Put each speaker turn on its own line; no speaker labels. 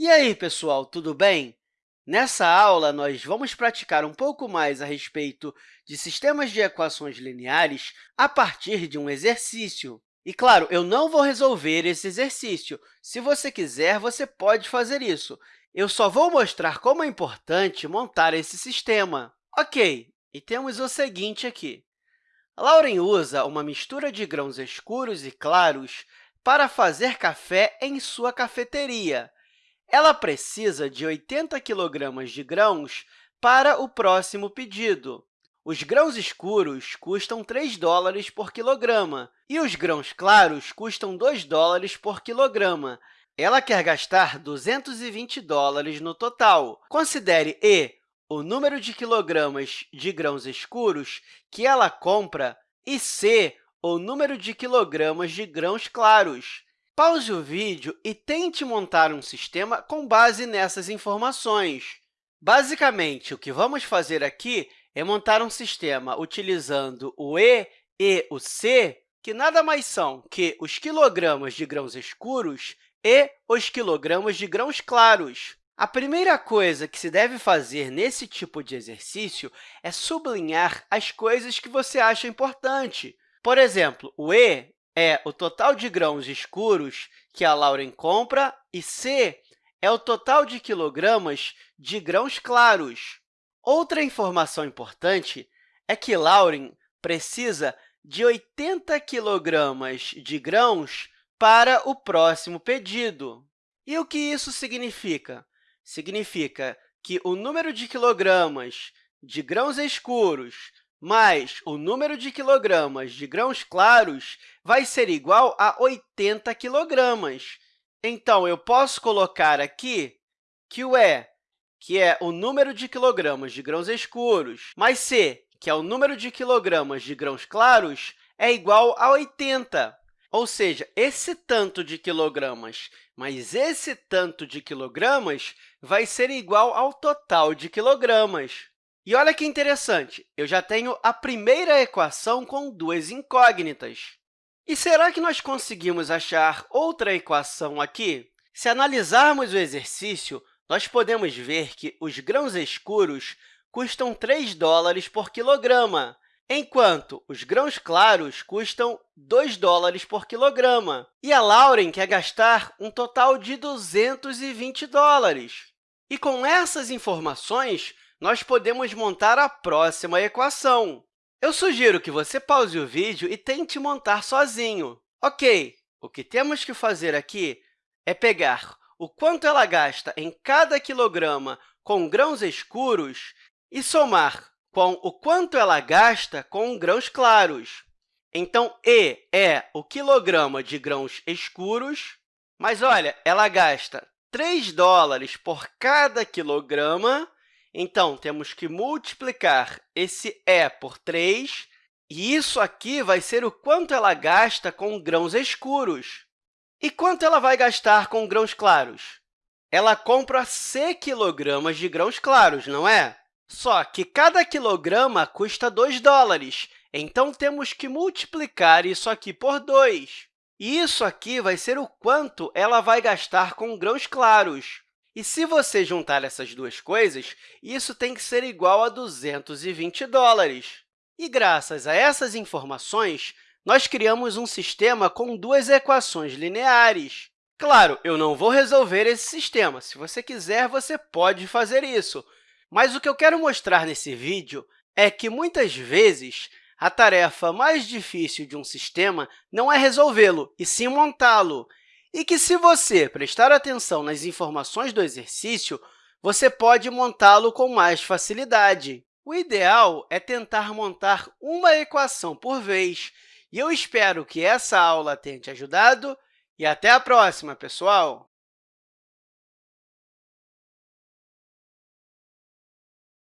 E aí, pessoal, tudo bem? Nessa aula, nós vamos praticar um pouco mais a respeito de sistemas de equações lineares a partir de um exercício. E, claro, eu não vou resolver esse exercício. Se você quiser, você pode fazer isso. Eu só vou mostrar como é importante montar esse sistema. Ok, e temos o seguinte aqui. Lauren usa uma mistura de grãos escuros e claros para fazer café em sua cafeteria. Ela precisa de 80 kg de grãos para o próximo pedido. Os grãos escuros custam 3 dólares por quilograma e os grãos claros custam 2 dólares por quilograma. Ela quer gastar 220 dólares no total. Considere E o número de quilogramas de grãos escuros que ela compra e C o número de quilogramas de grãos claros. Pause o vídeo e tente montar um sistema com base nessas informações. Basicamente, o que vamos fazer aqui é montar um sistema utilizando o E e o C, que nada mais são que os quilogramas de grãos escuros e os quilogramas de grãos claros. A primeira coisa que se deve fazer nesse tipo de exercício é sublinhar as coisas que você acha importante. Por exemplo, o E é o total de grãos escuros que a Lauren compra, e C é o total de quilogramas de grãos claros. Outra informação importante é que Lauren precisa de 80 quilogramas de grãos para o próximo pedido. E o que isso significa? Significa que o número de quilogramas de grãos escuros mais o número de quilogramas de grãos claros vai ser igual a 80 quilogramas. Então, eu posso colocar aqui que o E, que é o número de quilogramas de grãos escuros, mais C, que é o número de quilogramas de grãos claros, é igual a 80. Ou seja, esse tanto de quilogramas mais esse tanto de quilogramas vai ser igual ao total de quilogramas. E olha que interessante, eu já tenho a primeira equação com duas incógnitas. E será que nós conseguimos achar outra equação aqui? Se analisarmos o exercício, nós podemos ver que os grãos escuros custam 3 dólares por quilograma, enquanto os grãos claros custam 2 dólares por quilograma. E a Lauren quer gastar um total de 220 dólares. E com essas informações, nós podemos montar a próxima equação. Eu sugiro que você pause o vídeo e tente montar sozinho. Ok, o que temos que fazer aqui é pegar o quanto ela gasta em cada quilograma com grãos escuros e somar com o quanto ela gasta com grãos claros. Então, E é o quilograma de grãos escuros, mas, olha, ela gasta 3 dólares por cada quilograma então, temos que multiplicar esse E por 3, e isso aqui vai ser o quanto ela gasta com grãos escuros. E quanto ela vai gastar com grãos claros? Ela compra C quilogramas de grãos claros, não é? Só que cada quilograma custa 2 dólares, então temos que multiplicar isso aqui por 2. E isso aqui vai ser o quanto ela vai gastar com grãos claros. E se você juntar essas duas coisas, isso tem que ser igual a 220 dólares. E, graças a essas informações, nós criamos um sistema com duas equações lineares. Claro, eu não vou resolver esse sistema. Se você quiser, você pode fazer isso. Mas o que eu quero mostrar nesse vídeo é que, muitas vezes, a tarefa mais difícil de um sistema não é resolvê-lo, e sim montá-lo e que, se você prestar atenção nas informações do exercício, você pode montá-lo com mais facilidade. O ideal é tentar montar uma equação por vez, e eu espero que essa aula tenha te ajudado, e até a próxima, pessoal!